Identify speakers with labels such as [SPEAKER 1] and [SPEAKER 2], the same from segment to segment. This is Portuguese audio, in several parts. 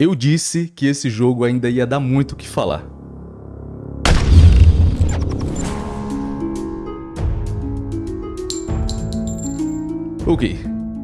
[SPEAKER 1] Eu disse que esse jogo ainda ia dar muito o que falar. Ok,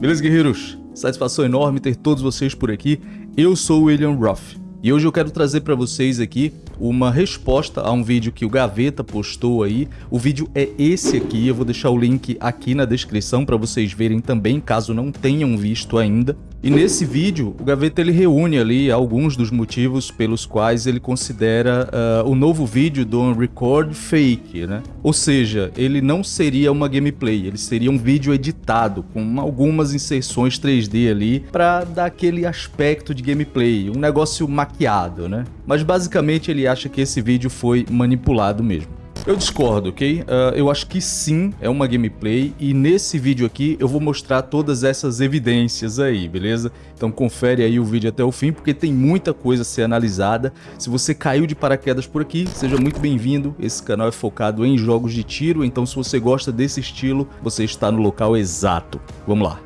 [SPEAKER 1] beleza guerreiros? Satisfação enorme ter todos vocês por aqui. Eu sou o William Ruff e hoje eu quero trazer para vocês aqui uma resposta a um vídeo que o Gaveta postou aí. O vídeo é esse aqui, eu vou deixar o link aqui na descrição para vocês verem também, caso não tenham visto ainda. E nesse vídeo, o Gaveta ele reúne ali alguns dos motivos pelos quais ele considera uh, o novo vídeo do Unrecord fake, né? Ou seja, ele não seria uma gameplay, ele seria um vídeo editado com algumas inserções 3D ali para dar aquele aspecto de gameplay, um negócio maquiado, né? Mas basicamente ele acha que esse vídeo foi manipulado mesmo. Eu discordo, ok? Uh, eu acho que sim, é uma gameplay e nesse vídeo aqui eu vou mostrar todas essas evidências aí, beleza? Então confere aí o vídeo até o fim porque tem muita coisa a ser analisada. Se você caiu de paraquedas por aqui, seja muito bem-vindo. Esse canal é focado em jogos de tiro, então se você gosta desse estilo, você está no local exato. Vamos lá.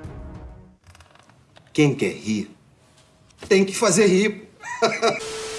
[SPEAKER 2] Quem quer rir, tem que fazer rir.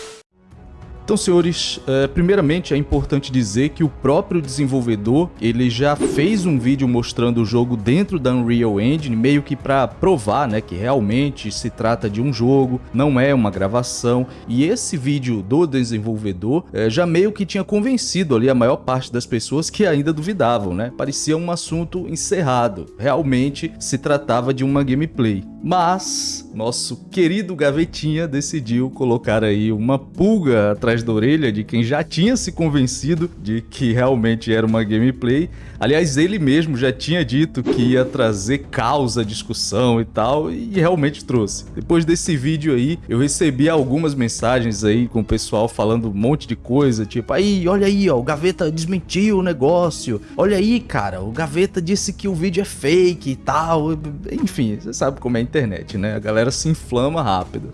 [SPEAKER 1] Então, senhores, é, primeiramente é importante dizer que o próprio desenvolvedor ele já fez um vídeo mostrando o jogo dentro da Unreal Engine, meio que para provar né, que realmente se trata de um jogo, não é uma gravação. E esse vídeo do desenvolvedor é, já meio que tinha convencido ali a maior parte das pessoas que ainda duvidavam, né? Parecia um assunto encerrado. Realmente se tratava de uma gameplay. Mas nosso querido Gavetinha decidiu colocar aí uma pulga atrás da orelha de quem já tinha se convencido de que realmente era uma gameplay. Aliás, ele mesmo já tinha dito que ia trazer causa, discussão e tal, e realmente trouxe. Depois desse vídeo aí, eu recebi algumas mensagens aí com o pessoal falando um monte de coisa, tipo, aí, olha aí, ó, o Gaveta desmentiu o negócio. Olha aí, cara, o Gaveta disse que o vídeo é fake e tal. Enfim, você sabe como é a internet, né? A galera se inflama rápido.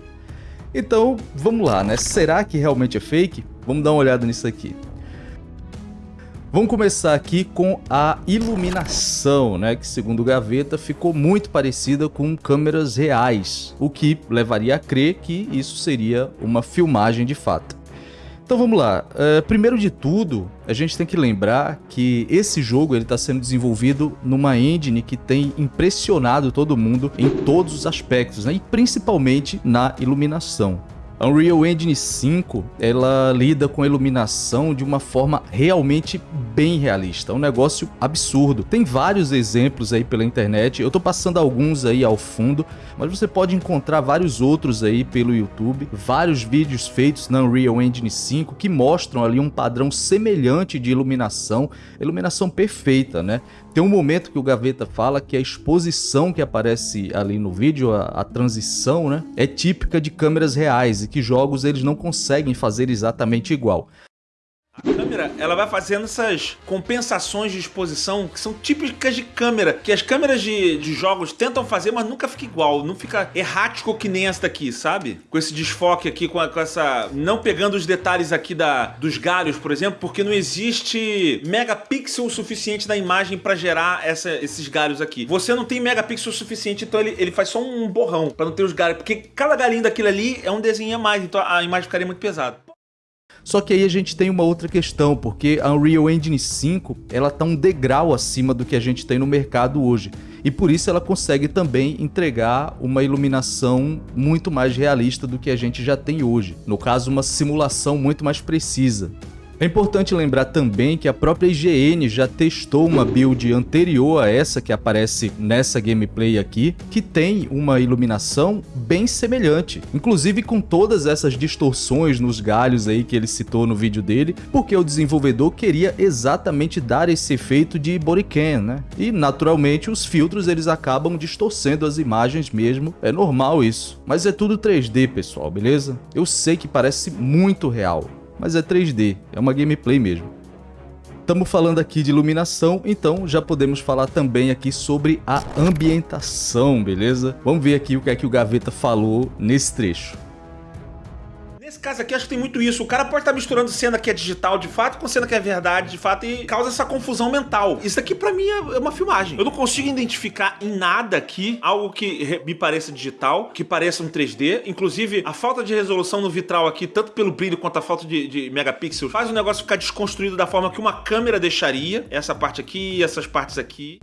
[SPEAKER 1] Então, vamos lá, né? Será que realmente é fake? Vamos dar uma olhada nisso aqui. Vamos começar aqui com a iluminação, né, que segundo Gaveta ficou muito parecida com câmeras reais, o que levaria a crer que isso seria uma filmagem de fato. Então vamos lá. Uh, primeiro de tudo, a gente tem que lembrar que esse jogo está sendo desenvolvido numa engine que tem impressionado todo mundo em todos os aspectos, né? e principalmente na iluminação. Unreal Engine 5, ela lida com a iluminação de uma forma realmente bem realista, é um negócio absurdo. Tem vários exemplos aí pela internet, eu tô passando alguns aí ao fundo, mas você pode encontrar vários outros aí pelo YouTube, vários vídeos feitos na Unreal Engine 5 que mostram ali um padrão semelhante de iluminação, iluminação perfeita, né? Tem um momento que o Gaveta fala que a exposição que aparece ali no vídeo, a, a, transição, né, é típica de câmeras reais e que jogos eles não conseguem fazer exatamente igual.
[SPEAKER 3] Câmera, ela vai fazendo essas compensações de exposição que são típicas de câmera, que as câmeras de, de jogos tentam fazer, mas nunca fica igual, não fica errático que nem essa daqui, sabe? Com esse desfoque aqui, com, a, com essa... não pegando os detalhes aqui da, dos galhos, por exemplo, porque não existe megapixel suficiente na imagem para gerar essa, esses galhos aqui. Você não tem megapixel suficiente, então ele, ele faz só um borrão para não ter os galhos, porque cada galinho daquilo ali é um desenho a mais, então a imagem ficaria muito pesada.
[SPEAKER 1] Só que aí a gente tem uma outra questão, porque a Unreal Engine 5 ela tá um degrau acima do que a gente tem no mercado hoje. E por isso ela consegue também entregar uma iluminação muito mais realista do que a gente já tem hoje. No caso, uma simulação muito mais precisa. É importante lembrar também que a própria IGN já testou uma build anterior a essa que aparece nessa gameplay aqui, que tem uma iluminação bem semelhante, inclusive com todas essas distorções nos galhos aí que ele citou no vídeo dele, porque o desenvolvedor queria exatamente dar esse efeito de bodycam, né? E naturalmente os filtros eles acabam distorcendo as imagens mesmo, é normal isso. Mas é tudo 3D, pessoal, beleza? Eu sei que parece muito real, mas é 3D, é uma gameplay mesmo. Estamos falando aqui de iluminação, então já podemos falar também aqui sobre a ambientação, beleza? Vamos ver aqui o que é que o Gaveta falou nesse trecho.
[SPEAKER 3] Nesse caso aqui, acho que tem muito isso. O cara pode estar misturando cena que é digital de fato com cena que é verdade de fato e causa essa confusão mental. Isso aqui pra mim é uma filmagem. Eu não consigo identificar em nada aqui algo que me pareça digital, que pareça um 3D. Inclusive, a falta de resolução no vitral aqui, tanto pelo brilho quanto a falta de, de megapixels, faz o negócio ficar desconstruído da forma que uma câmera deixaria. Essa parte aqui, essas partes aqui.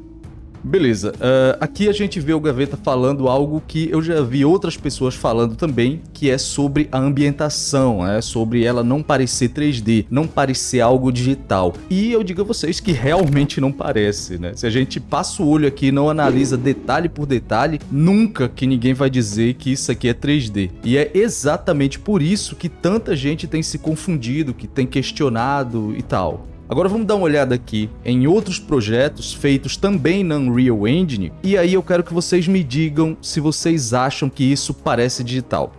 [SPEAKER 1] Beleza, uh, aqui a gente vê o Gaveta falando algo que eu já vi outras pessoas falando também, que é sobre a ambientação, é sobre ela não parecer 3D, não parecer algo digital. E eu digo a vocês que realmente não parece, né? Se a gente passa o olho aqui e não analisa detalhe por detalhe, nunca que ninguém vai dizer que isso aqui é 3D. E é exatamente por isso que tanta gente tem se confundido, que tem questionado e tal. Agora vamos dar uma olhada aqui em outros projetos feitos também na Unreal Engine e aí eu quero que vocês me digam se vocês acham que isso parece digital.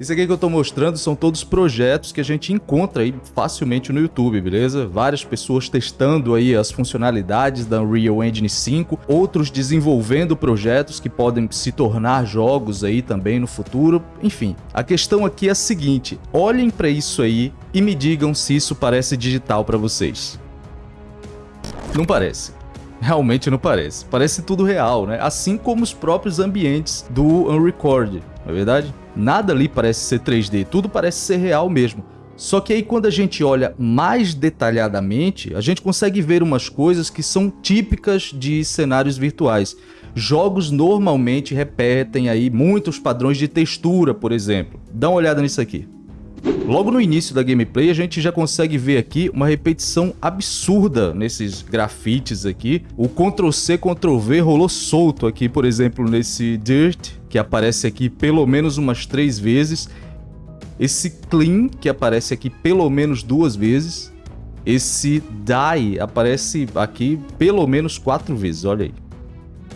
[SPEAKER 1] Isso aqui que eu estou mostrando são todos projetos que a gente encontra aí facilmente no YouTube, beleza? Várias pessoas testando aí as funcionalidades da Unreal Engine 5, outros desenvolvendo projetos que podem se tornar jogos aí também no futuro. Enfim, a questão aqui é a seguinte, olhem para isso aí e me digam se isso parece digital para vocês. Não parece. Realmente não parece. Parece tudo real, né? Assim como os próprios ambientes do Unrecord, não é verdade? Nada ali parece ser 3D, tudo parece ser real mesmo. Só que aí quando a gente olha mais detalhadamente, a gente consegue ver umas coisas que são típicas de cenários virtuais. Jogos normalmente repetem aí muitos padrões de textura, por exemplo. Dá uma olhada nisso aqui. Logo no início da gameplay, a gente já consegue ver aqui uma repetição absurda nesses grafites aqui. O Ctrl-C, Ctrl-V rolou solto aqui, por exemplo, nesse Dirt, que aparece aqui pelo menos umas três vezes. Esse Clean, que aparece aqui pelo menos duas vezes. Esse Die aparece aqui pelo menos quatro vezes, olha aí.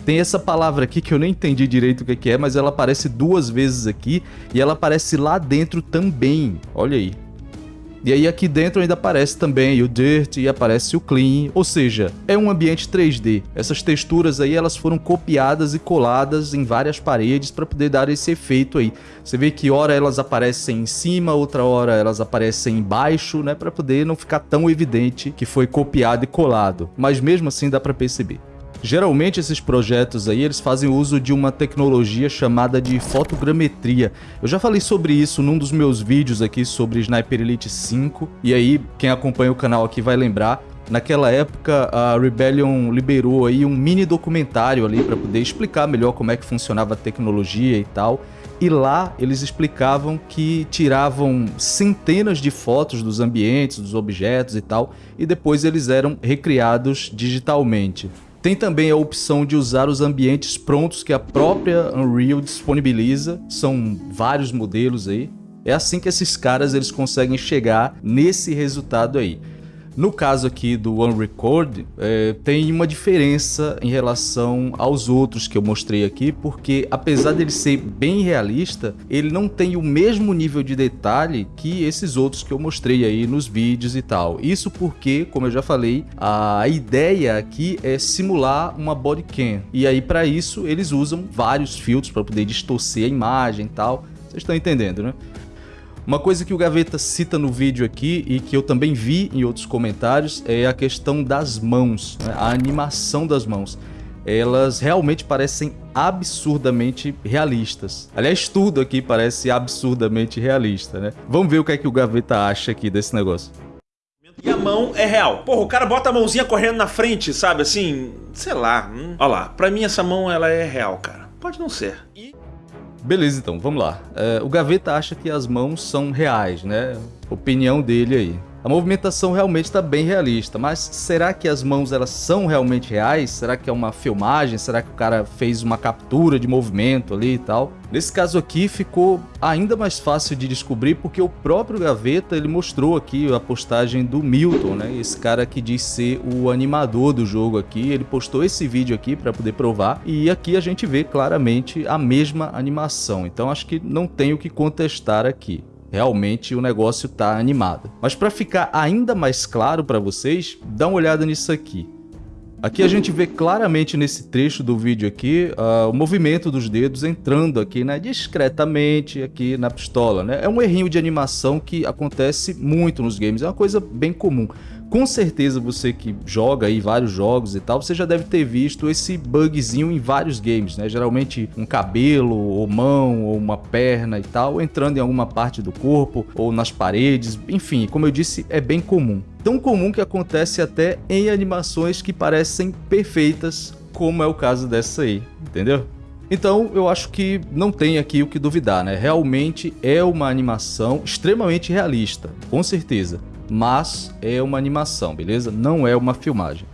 [SPEAKER 1] Tem essa palavra aqui que eu nem entendi direito o que é, mas ela aparece duas vezes aqui e ela aparece lá dentro também, olha aí. E aí aqui dentro ainda aparece também o Dirt e aparece o Clean, ou seja, é um ambiente 3D. Essas texturas aí elas foram copiadas e coladas em várias paredes para poder dar esse efeito aí. Você vê que hora elas aparecem em cima, outra hora elas aparecem embaixo, né, para poder não ficar tão evidente que foi copiado e colado. Mas mesmo assim dá para perceber. Geralmente esses projetos aí, eles fazem uso de uma tecnologia chamada de fotogrametria. Eu já falei sobre isso num dos meus vídeos aqui sobre Sniper Elite 5, e aí quem acompanha o canal aqui vai lembrar, Naquela época, a Rebellion liberou aí um mini documentário ali para poder explicar melhor como é que funcionava a tecnologia e tal. E lá eles explicavam que tiravam centenas de fotos dos ambientes, dos objetos e tal, e depois eles eram recriados digitalmente. Tem também a opção de usar os ambientes prontos que a própria Unreal disponibiliza, são vários modelos aí. É assim que esses caras eles conseguem chegar nesse resultado aí. No caso aqui do OneRecord, é, tem uma diferença em relação aos outros que eu mostrei aqui, porque apesar dele ser bem realista, ele não tem o mesmo nível de detalhe que esses outros que eu mostrei aí nos vídeos e tal. Isso porque, como eu já falei, a ideia aqui é simular uma bodycam. E aí para isso eles usam vários filtros para poder distorcer a imagem e tal. Vocês estão entendendo, né? Uma coisa que o Gaveta cita no vídeo aqui e que eu também vi em outros comentários é a questão das mãos, né? a animação das mãos. Elas realmente parecem absurdamente realistas. Aliás, tudo aqui parece absurdamente realista, né? Vamos ver o que é que o Gaveta acha aqui desse negócio.
[SPEAKER 3] E a mão é real. Porra, o cara bota a mãozinha correndo na frente, sabe? Assim, sei lá. Hum. Olha lá, pra mim essa mão ela é real, cara. Pode não ser. E...
[SPEAKER 1] Beleza, então, vamos lá. É, o Gaveta acha que as mãos são reais, né? Opinião dele aí. A movimentação realmente está bem realista, mas será que as mãos elas são realmente reais? Será que é uma filmagem? Será que o cara fez uma captura de movimento ali e tal? Nesse caso aqui ficou ainda mais fácil de descobrir porque o próprio Gaveta ele mostrou aqui a postagem do Milton, né? Esse cara que diz ser o animador do jogo aqui, ele postou esse vídeo aqui para poder provar e aqui a gente vê claramente a mesma animação. Então acho que não tem o que contestar aqui realmente o negócio tá animado. Mas para ficar ainda mais claro para vocês, dá uma olhada nisso aqui. Aqui a gente vê claramente nesse trecho do vídeo aqui uh, o movimento dos dedos entrando aqui né, discretamente aqui na pistola. Né? É um errinho de animação que acontece muito nos games, é uma coisa bem comum. Com certeza você que joga aí vários jogos e tal, você já deve ter visto esse bugzinho em vários games, né? Geralmente um cabelo, ou mão, ou uma perna e tal, entrando em alguma parte do corpo, ou nas paredes, enfim, como eu disse, é bem comum. Tão comum que acontece até em animações que parecem perfeitas, como é o caso dessa aí, entendeu? Então, eu acho que não tem aqui o que duvidar, né? Realmente é uma animação extremamente realista, com certeza mas é uma animação, beleza? Não é uma filmagem.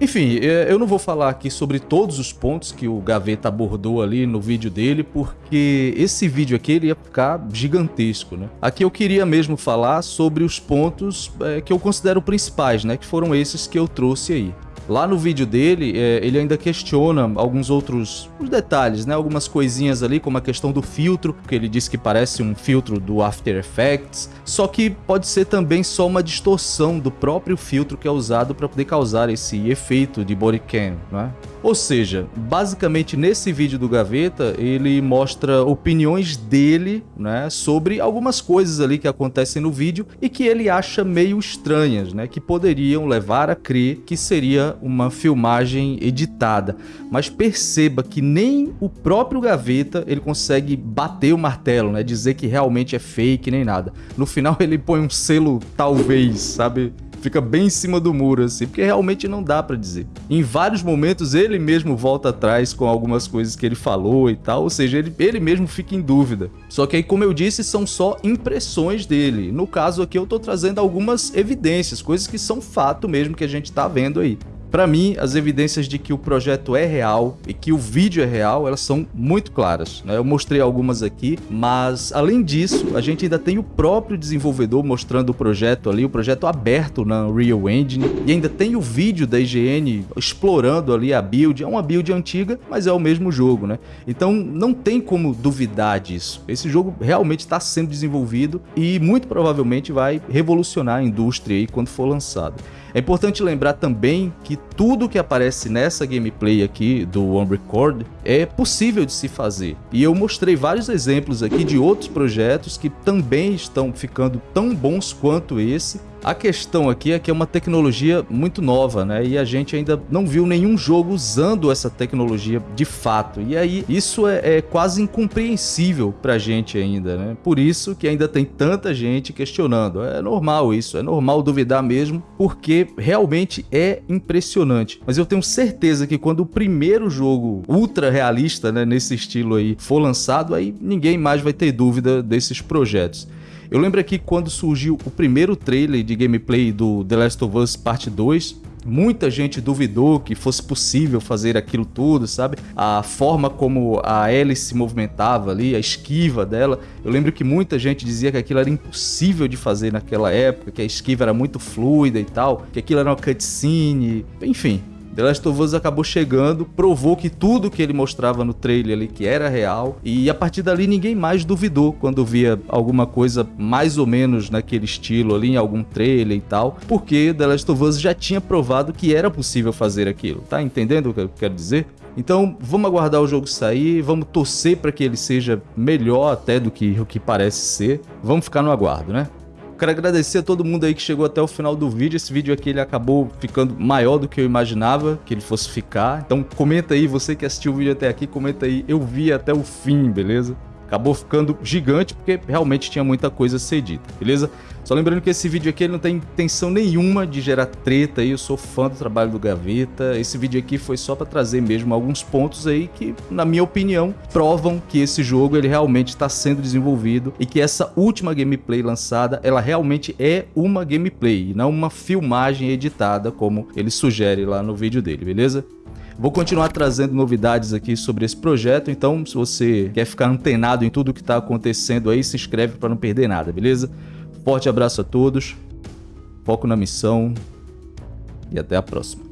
[SPEAKER 1] Enfim, é, eu não vou falar aqui sobre todos os pontos que o Gaveta abordou ali no vídeo dele, porque esse vídeo aqui ele ia ficar gigantesco, né? Aqui eu queria mesmo falar sobre os pontos é, que eu considero principais, né? Que foram esses que eu trouxe aí. Lá no vídeo dele, é, ele ainda questiona alguns outros detalhes, né? Algumas coisinhas ali, como a questão do filtro, que ele diz que parece um filtro do After Effects, só que pode ser também só uma distorção do próprio filtro que é usado para poder causar esse efeito de bodycam, né? Ou seja, basicamente nesse vídeo do Gaveta, ele mostra opiniões dele né, sobre algumas coisas ali que acontecem no vídeo e que ele acha meio estranhas, né, que poderiam levar a crer que seria uma filmagem editada. Mas perceba que nem o próprio Gaveta ele consegue bater o martelo, né, dizer que realmente é fake nem nada. No final ele põe um selo talvez, sabe? fica bem em cima do muro, assim, porque realmente não dá para dizer. Em vários momentos ele mesmo volta atrás com algumas coisas que ele falou e tal, ou seja, ele, ele mesmo fica em dúvida. Só que aí, como eu disse, são só impressões dele. No caso aqui eu tô trazendo algumas evidências, coisas que são fato mesmo que a gente tá vendo aí. Para mim, as evidências de que o projeto é real e que o vídeo é real, elas são muito claras. Né? Eu mostrei algumas aqui, mas além disso, a gente ainda tem o próprio desenvolvedor mostrando o projeto ali, o projeto aberto na Unreal Engine, e ainda tem o vídeo da IGN explorando ali a build. É uma build antiga, mas é o mesmo jogo, né? Então não tem como duvidar disso. Esse jogo realmente está sendo desenvolvido e muito provavelmente vai revolucionar a indústria aí quando for lançado. É importante lembrar também que tudo que aparece nessa gameplay aqui do One Record é possível de se fazer. E eu mostrei vários exemplos aqui de outros projetos que também estão ficando tão bons quanto esse a questão aqui é que é uma tecnologia muito nova, né? E a gente ainda não viu nenhum jogo usando essa tecnologia de fato. E aí isso é, é quase incompreensível pra gente ainda, né? Por isso que ainda tem tanta gente questionando. É normal isso, é normal duvidar mesmo, porque realmente é impressionante. Mas eu tenho certeza que quando o primeiro jogo ultra realista, né, nesse estilo aí, for lançado, aí ninguém mais vai ter dúvida desses projetos. Eu lembro aqui quando surgiu o primeiro trailer de gameplay do The Last of Us Parte 2, muita gente duvidou que fosse possível fazer aquilo tudo, sabe? A forma como a Ellie se movimentava ali, a esquiva dela. Eu lembro que muita gente dizia que aquilo era impossível de fazer naquela época, que a esquiva era muito fluida e tal, que aquilo era uma cutscene, enfim. The Last of Us acabou chegando, provou que tudo que ele mostrava no trailer ali que era real, e a partir dali ninguém mais duvidou quando via alguma coisa mais ou menos naquele estilo ali em algum trailer e tal, porque The Last of Us já tinha provado que era possível fazer aquilo, tá entendendo o que eu quero dizer? Então vamos aguardar o jogo sair, vamos torcer para que ele seja melhor até do que o que parece ser, vamos ficar no aguardo, né? Quero agradecer a todo mundo aí que chegou até o final do vídeo. Esse vídeo aqui ele acabou ficando maior do que eu imaginava que ele fosse ficar. Então comenta aí, você que assistiu o vídeo até aqui, comenta aí. Eu vi até o fim, beleza? Acabou ficando gigante porque realmente tinha muita coisa a ser dita, beleza? Só lembrando que esse vídeo aqui não tem intenção nenhuma de gerar treta aí, eu sou fã do trabalho do Gaveta. Esse vídeo aqui foi só para trazer mesmo alguns pontos aí que, na minha opinião, provam que esse jogo ele realmente está sendo desenvolvido e que essa última gameplay lançada, ela realmente é uma gameplay e não uma filmagem editada como ele sugere lá no vídeo dele, beleza? Vou continuar trazendo novidades aqui sobre esse projeto, então se você quer ficar antenado em tudo que está acontecendo aí, se inscreve para não perder nada, beleza? Forte abraço a todos, foco na missão e até a próxima.